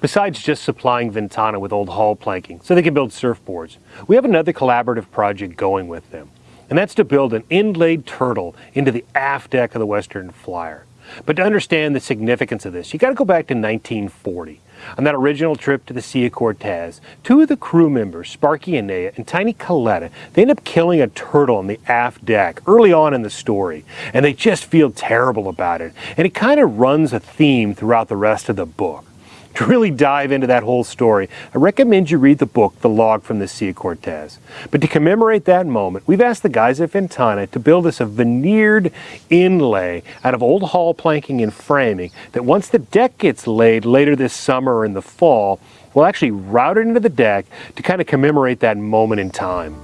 Besides just supplying Ventana with old hull planking so they can build surfboards, we have another collaborative project going with them. And that's to build an inlaid turtle into the aft deck of the Western Flyer. But to understand the significance of this, you got to go back to 1940. On that original trip to the Sea of Cortez, two of the crew members, Sparky Enea and Tiny Colletto, they end up killing a turtle on the aft deck early on in the story, and they just feel terrible about it. And it kind of runs a theme throughout the rest of the book. To really dive into that whole story, I recommend you read the book, The Log from the Sea of Cortez. But to commemorate that moment, we've asked the guys at Ventana to build us a veneered inlay out of old hull planking and framing that once the deck gets laid later this summer or in the fall, we'll actually route it into the deck to kind of commemorate that moment in time.